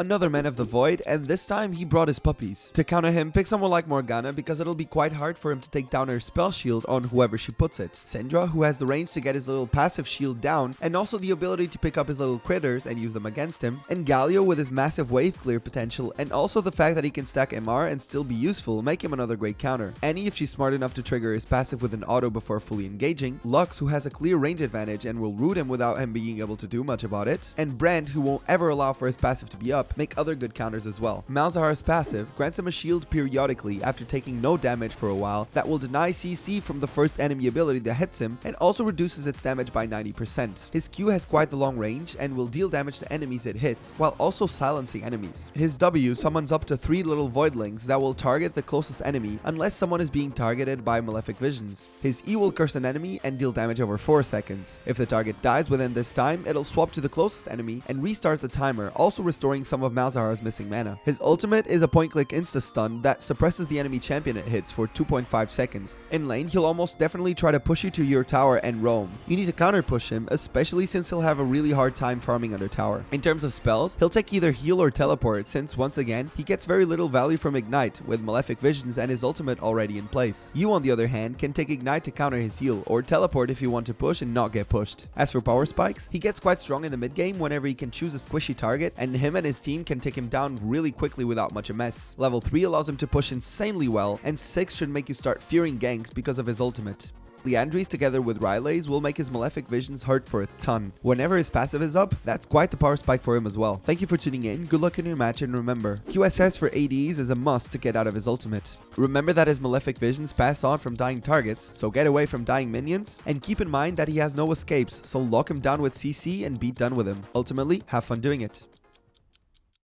Another Man of the Void, and this time he brought his puppies. To counter him, pick someone like Morgana because it'll be quite hard for him to take down her spell shield on whoever she puts it. Syndra, who has the range to get his little passive shield down, and also the ability to pick up his little critters and use them against him. And Galio with his massive wave clear potential, and also the fact that he can stack MR and still be useful make him another great counter. Annie if she's smart enough to trigger his passive with an auto before fully engaging. Lux who has a clear range advantage and will root him without him being able to do much about it. And Brand who won't ever allow for his passive to be up, make other good counters counters as well. Malzahar's passive grants him a shield periodically after taking no damage for a while that will deny CC from the first enemy ability that hits him and also reduces its damage by 90%. His Q has quite the long range and will deal damage to enemies it hits while also silencing enemies. His W summons up to 3 little voidlings that will target the closest enemy unless someone is being targeted by malefic visions. His E will curse an enemy and deal damage over 4 seconds. If the target dies within this time, it'll swap to the closest enemy and restart the timer, also restoring some of Malzahar's missing missing mana. His ultimate is a point-click insta-stun that suppresses the enemy champion it hits for 2.5 seconds. In lane, he'll almost definitely try to push you to your tower and roam. You need to counter push him, especially since he'll have a really hard time farming under tower. In terms of spells, he'll take either heal or teleport since, once again, he gets very little value from Ignite with Malefic Visions and his ultimate already in place. You, on the other hand, can take Ignite to counter his heal, or teleport if you want to push and not get pushed. As for power spikes, he gets quite strong in the mid game whenever he can choose a squishy target, and him and his team can take him down really quickly without much a mess. Level 3 allows him to push insanely well, and 6 should make you start fearing ganks because of his ultimate. Liandry's together with Rylai's will make his Malefic Visions hurt for a ton. Whenever his passive is up, that's quite the power spike for him as well. Thank you for tuning in, good luck in your match, and remember, QSS for ADs is a must to get out of his ultimate. Remember that his Malefic Visions pass on from dying targets, so get away from dying minions, and keep in mind that he has no escapes, so lock him down with CC and be done with him. Ultimately, have fun doing it.